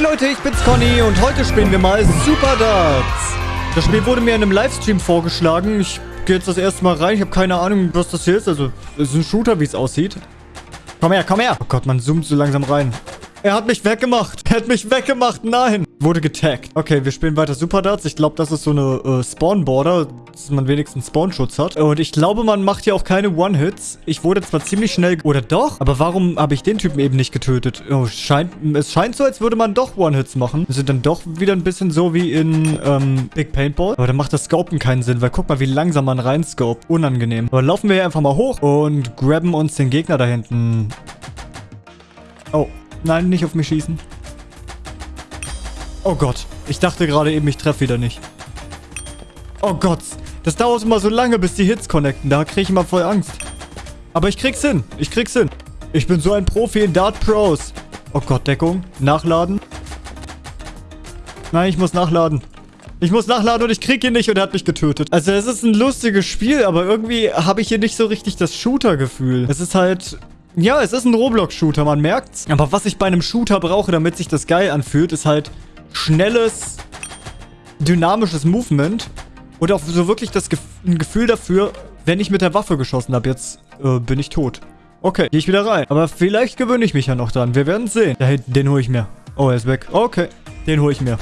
Hey Leute, ich bin's Conny und heute spielen wir mal Super Darts. Das Spiel wurde mir in einem Livestream vorgeschlagen. Ich gehe jetzt das erste Mal rein. Ich habe keine Ahnung, was das hier ist. Also, es ist ein Shooter, wie es aussieht. Komm her, komm her. Oh Gott, man zoomt so langsam rein. Er hat mich weggemacht. Er hat mich weggemacht. Nein. Wurde getaggt. Okay, wir spielen weiter Super Darts. Ich glaube, das ist so eine äh, Spawn-Border, dass man wenigstens Spawn-Schutz hat. Und ich glaube, man macht hier auch keine One-Hits. Ich wurde zwar ziemlich schnell... Oder doch? Aber warum habe ich den Typen eben nicht getötet? Oh, scheint, es scheint so, als würde man doch One-Hits machen. Wir sind dann doch wieder ein bisschen so wie in ähm, Big Paintball. Aber dann macht das Scopen keinen Sinn, weil guck mal, wie langsam man reinscope. Unangenehm. Aber laufen wir hier einfach mal hoch und grabben uns den Gegner da hinten. Oh, nein, nicht auf mich schießen. Oh Gott. Ich dachte gerade eben, ich treffe wieder nicht. Oh Gott. Das dauert immer so lange, bis die Hits connecten. Da kriege ich immer voll Angst. Aber ich krieg's hin. Ich krieg's hin. Ich bin so ein Profi in Dart Pros. Oh Gott, Deckung. Nachladen. Nein, ich muss nachladen. Ich muss nachladen und ich krieg ihn nicht und er hat mich getötet. Also es ist ein lustiges Spiel, aber irgendwie habe ich hier nicht so richtig das Shooter-Gefühl. Es ist halt... Ja, es ist ein Roblox-Shooter, man merkt's. Aber was ich bei einem Shooter brauche, damit sich das geil anfühlt, ist halt schnelles, dynamisches Movement und auch so wirklich das Gef ein Gefühl dafür, wenn ich mit der Waffe geschossen habe. Jetzt äh, bin ich tot. Okay, gehe ich wieder rein. Aber vielleicht gewöhne ich mich ja noch dran. Wir werden sehen. Da hinten, den hole ich mir. Oh, er ist weg. Okay, den hole ich mir.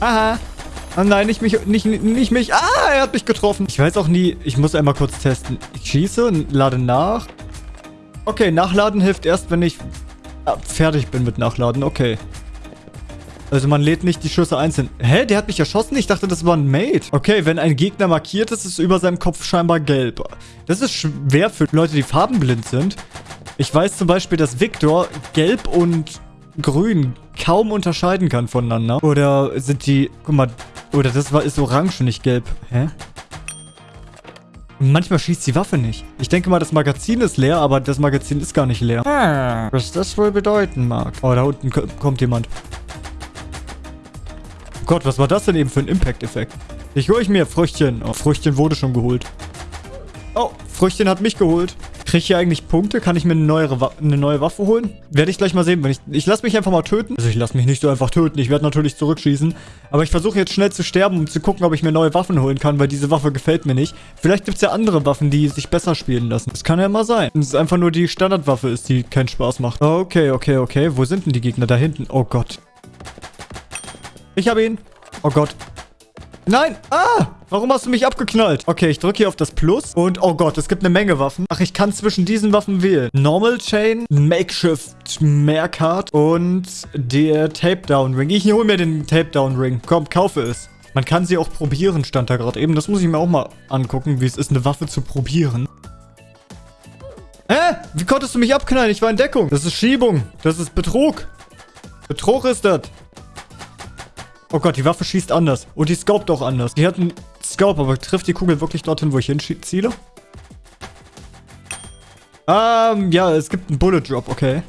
Aha. Oh nein, nicht mich, nicht, nicht mich. Ah, er hat mich getroffen. Ich weiß auch nie, ich muss einmal kurz testen. Schieße, lade nach. Okay, nachladen hilft erst, wenn ich ah, fertig bin mit nachladen. Okay. Also man lädt nicht die Schüsse einzeln. Hä? Der hat mich erschossen? Ich dachte, das war ein Mate. Okay, wenn ein Gegner markiert ist, ist über seinem Kopf scheinbar gelb. Das ist schwer für Leute, die farbenblind sind. Ich weiß zum Beispiel, dass Victor gelb und grün kaum unterscheiden kann voneinander. Oder sind die... Guck mal. Oder das ist orange und nicht gelb. Hä? Manchmal schießt die Waffe nicht. Ich denke mal, das Magazin ist leer, aber das Magazin ist gar nicht leer. Ah, was das wohl bedeuten mag. Oh, da unten kommt jemand. Gott, was war das denn eben für ein Impact-Effekt? Ich hole ich mir Früchtchen. Oh, Früchtchen wurde schon geholt. Oh, Früchtchen hat mich geholt. Kriege ich hier eigentlich Punkte? Kann ich mir eine neue, eine neue Waffe holen? Werde ich gleich mal sehen. Wenn ich ich lasse mich einfach mal töten. Also ich lasse mich nicht so einfach töten. Ich werde natürlich zurückschießen. Aber ich versuche jetzt schnell zu sterben, um zu gucken, ob ich mir neue Waffen holen kann, weil diese Waffe gefällt mir nicht. Vielleicht gibt es ja andere Waffen, die sich besser spielen lassen. Das kann ja mal sein. Dass es einfach nur die Standardwaffe ist, die keinen Spaß macht. Okay, okay, okay. Wo sind denn die Gegner? Da hinten. Oh Gott. Ich habe ihn. Oh Gott. Nein! Ah! Warum hast du mich abgeknallt? Okay, ich drücke hier auf das Plus. Und, oh Gott, es gibt eine Menge Waffen. Ach, ich kann zwischen diesen Waffen wählen. Normal Chain, Makeshift Mehrcard und der Tape Down Ring. Ich hole mir den Tape Down Ring. Komm, kaufe es. Man kann sie auch probieren, stand da gerade eben. Das muss ich mir auch mal angucken, wie es ist, eine Waffe zu probieren. Hä? Wie konntest du mich abknallen? Ich war in Deckung. Das ist Schiebung. Das ist Betrug. Betrug ist das. Oh Gott, die Waffe schießt anders. Und die scoped auch anders. Die hat einen Scope, aber trifft die Kugel wirklich dorthin, wo ich hinziele? Ähm, ja, es gibt einen Bullet Drop, okay.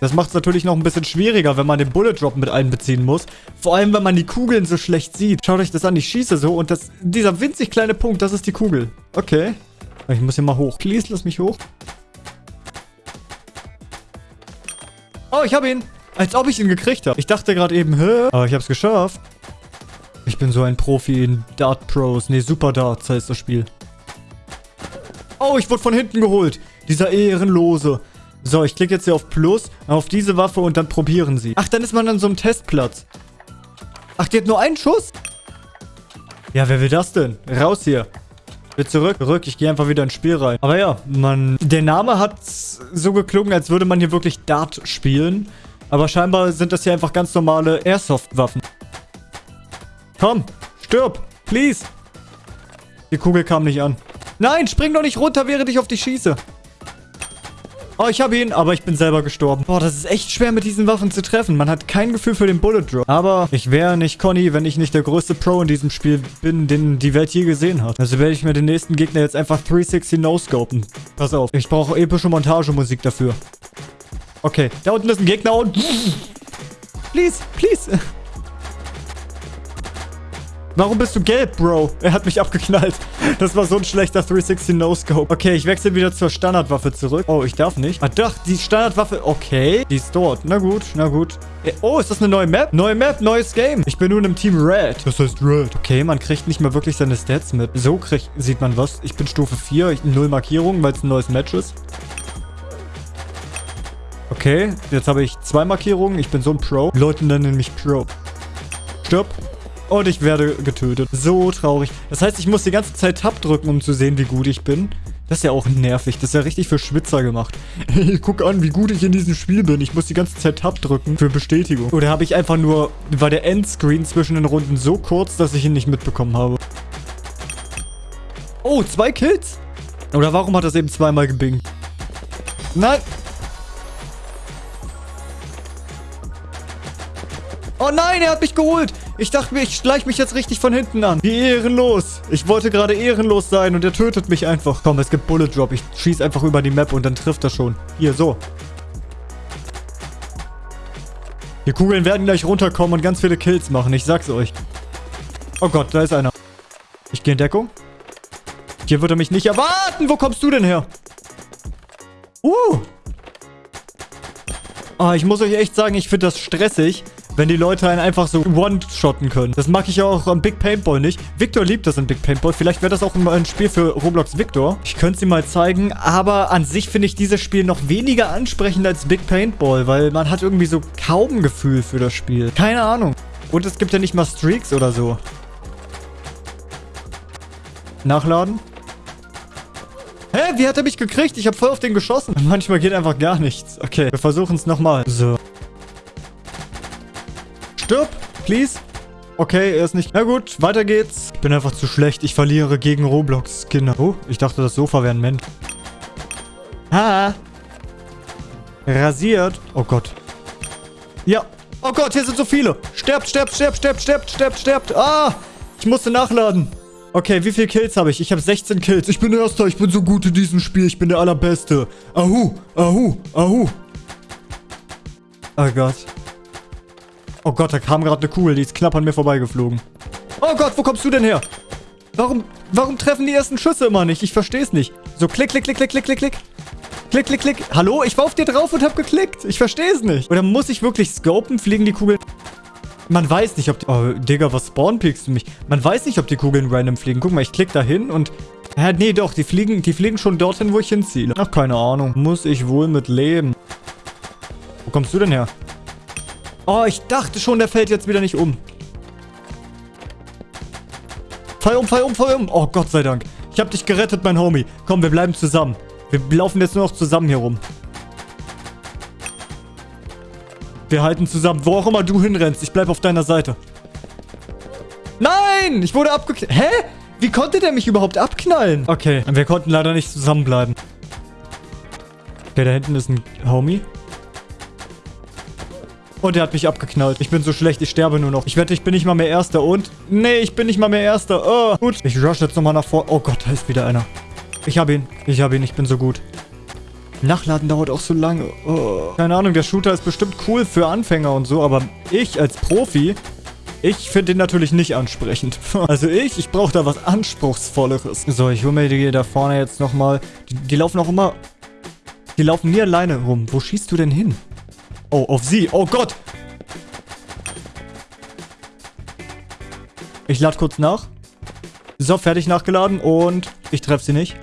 Das macht es natürlich noch ein bisschen schwieriger, wenn man den Bullet Drop mit einbeziehen muss. Vor allem, wenn man die Kugeln so schlecht sieht. Schaut euch das an, ich schieße so und das, dieser winzig kleine Punkt, das ist die Kugel. Okay. Ich muss hier mal hoch. Please, lass mich hoch. Oh, ich habe ihn. Als ob ich ihn gekriegt habe. Ich dachte gerade eben, hä? Aber ich habe es geschafft. Ich bin so ein Profi in Dart Pros. Nee, Super Darts heißt das Spiel. Oh, ich wurde von hinten geholt. Dieser Ehrenlose. So, ich klicke jetzt hier auf Plus, auf diese Waffe und dann probieren sie. Ach, dann ist man an so einem Testplatz. Ach, die hat nur einen Schuss? Ja, wer will das denn? Raus hier. Will zurück, zurück. Ich gehe einfach wieder ins Spiel rein. Aber ja, man... Der Name hat so geklungen, als würde man hier wirklich Dart spielen. Aber scheinbar sind das hier einfach ganz normale Airsoft-Waffen. Komm, stirb, please. Die Kugel kam nicht an. Nein, spring doch nicht runter, während ich auf dich schieße. Oh, ich habe ihn, aber ich bin selber gestorben. Boah, das ist echt schwer mit diesen Waffen zu treffen. Man hat kein Gefühl für den Bullet Drop. Aber ich wäre nicht Conny, wenn ich nicht der größte Pro in diesem Spiel bin, den die Welt je gesehen hat. Also werde ich mir den nächsten Gegner jetzt einfach 360 no-scopen. Pass auf, ich brauche epische Montagemusik dafür. Okay, da unten ist ein Gegner und... Please, please. Warum bist du gelb, Bro? Er hat mich abgeknallt. Das war so ein schlechter 360 No-Scope. Okay, ich wechsle wieder zur Standardwaffe zurück. Oh, ich darf nicht. Ah, doch, die Standardwaffe. Okay, die ist dort. Na gut, na gut. Äh, oh, ist das eine neue Map? Neue Map, neues Game. Ich bin nun im Team Red. Das heißt Red. Okay, man kriegt nicht mehr wirklich seine Stats mit. So kriegt, sieht man was. Ich bin Stufe 4. Ich, null Markierungen, weil es ein neues Match ist. Okay, jetzt habe ich zwei Markierungen. Ich bin so ein Pro. Die Leute nennen mich Pro. Stirb. Und ich werde getötet. So traurig. Das heißt, ich muss die ganze Zeit Tab drücken, um zu sehen, wie gut ich bin. Das ist ja auch nervig. Das ist ja richtig für Schwitzer gemacht. Guck an, wie gut ich in diesem Spiel bin. Ich muss die ganze Zeit Tab drücken für Bestätigung. Oder habe ich einfach nur... War der Endscreen zwischen den Runden so kurz, dass ich ihn nicht mitbekommen habe. Oh, zwei Kills? Oder warum hat das eben zweimal gebingt? Nein! Oh nein, er hat mich geholt. Ich dachte mir, ich schleiche mich jetzt richtig von hinten an. Wie ehrenlos. Ich wollte gerade ehrenlos sein und er tötet mich einfach. Komm, es gibt Bullet Drop. Ich schieße einfach über die Map und dann trifft er schon. Hier, so. Die Kugeln werden gleich runterkommen und ganz viele Kills machen. Ich sag's euch. Oh Gott, da ist einer. Ich gehe in Deckung. Hier wird er mich nicht erwarten. Wo kommst du denn her? Uh. Ah, ich muss euch echt sagen, ich finde das stressig, wenn die Leute einen einfach so one-shotten können. Das mag ich auch am Big Paintball nicht. Victor liebt das in Big Paintball. Vielleicht wäre das auch ein Spiel für Roblox Victor. Ich könnte es ihm mal zeigen, aber an sich finde ich dieses Spiel noch weniger ansprechend als Big Paintball, weil man hat irgendwie so kaum Gefühl für das Spiel. Keine Ahnung. Und es gibt ja nicht mal Streaks oder so. Nachladen. Hä? Wie hat er mich gekriegt? Ich habe voll auf den geschossen. Manchmal geht einfach gar nichts. Okay, wir versuchen es nochmal. So. Stirb, please. Okay, er ist nicht... Na gut, weiter geht's. Ich bin einfach zu schlecht. Ich verliere gegen Roblox, Kinder. Oh, ich dachte, das Sofa wäre ein Mensch. Ha. Rasiert. Oh Gott. Ja. Oh Gott, hier sind so viele. Sterbt, sterbt, sterbt, sterbt, sterbt, sterbt, sterbt. Ah, ich musste nachladen. Okay, wie viele Kills habe ich? Ich habe 16 Kills. Ich bin Erster. Ich bin so gut in diesem Spiel. Ich bin der Allerbeste. Ahu, ahu, ahu. Oh Gott. Oh Gott, da kam gerade eine Kugel, die ist knapp an mir vorbeigeflogen. Oh Gott, wo kommst du denn her? Warum, warum treffen die ersten Schüsse immer nicht? Ich verstehe es nicht. So, klick, klick, klick, klick, klick, klick, klick. Klick, klick, klick. Hallo? Ich war auf dir drauf und hab geklickt. Ich verstehe es nicht. Oder muss ich wirklich scopen? Fliegen die Kugeln... Man weiß nicht, ob die... Oh, Digga, was spawnpickst du mich? Man weiß nicht, ob die Kugeln random fliegen. Guck mal, ich klick da hin und... Ja, nee, doch, die fliegen, die fliegen schon dorthin, wo ich hinziele. Ach, keine Ahnung. Muss ich wohl mit leben. Wo kommst du denn her? Oh, ich dachte schon, der fällt jetzt wieder nicht um. Fall um, fall um, fall um. Oh, Gott sei Dank. Ich habe dich gerettet, mein Homie. Komm, wir bleiben zusammen. Wir laufen jetzt nur noch zusammen hier rum. Wir halten zusammen. Wo auch immer du hinrennst, ich bleib auf deiner Seite. Nein! Ich wurde abgeknallt. Hä? Wie konnte der mich überhaupt abknallen? Okay, wir konnten leider nicht zusammenbleiben. Okay, da hinten ist ein Homie. Und er hat mich abgeknallt. Ich bin so schlecht, ich sterbe nur noch. Ich wette, ich bin nicht mal mehr Erster. Und? Nee, ich bin nicht mal mehr Erster. Oh, gut. Ich rush jetzt nochmal nach vor. Oh Gott, da ist wieder einer. Ich habe ihn. Ich habe ihn. Ich bin so gut. Nachladen dauert auch so lange. Oh. Keine Ahnung, der Shooter ist bestimmt cool für Anfänger und so, aber ich als Profi, ich finde ihn natürlich nicht ansprechend. Also ich, ich brauche da was Anspruchsvolleres. So, ich hole mir die da vorne jetzt nochmal. Die, die laufen auch immer... Die laufen nie alleine rum. Wo schießt du denn hin? Oh, auf sie. Oh Gott. Ich lade kurz nach. So, fertig nachgeladen und ich treffe sie nicht.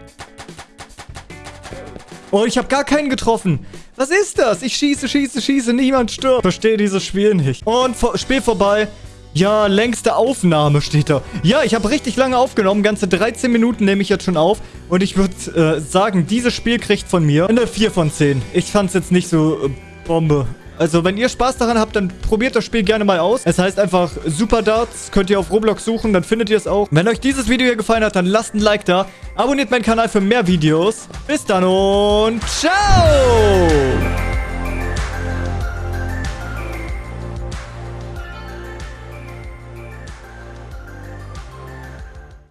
Oh, ich habe gar keinen getroffen. Was ist das? Ich schieße, schieße, schieße, niemand stirbt. Verstehe dieses Spiel nicht. Und vor Spiel vorbei. Ja, längste Aufnahme steht da. Ja, ich habe richtig lange aufgenommen. Ganze 13 Minuten nehme ich jetzt schon auf. Und ich würde äh, sagen, dieses Spiel kriegt von mir eine 4 von 10. Ich fand es jetzt nicht so äh, Bombe. Also, wenn ihr Spaß daran habt, dann probiert das Spiel gerne mal aus. Es heißt einfach Super Darts. Könnt ihr auf Roblox suchen, dann findet ihr es auch. Wenn euch dieses Video hier gefallen hat, dann lasst ein Like da. Abonniert meinen Kanal für mehr Videos. Bis dann und ciao!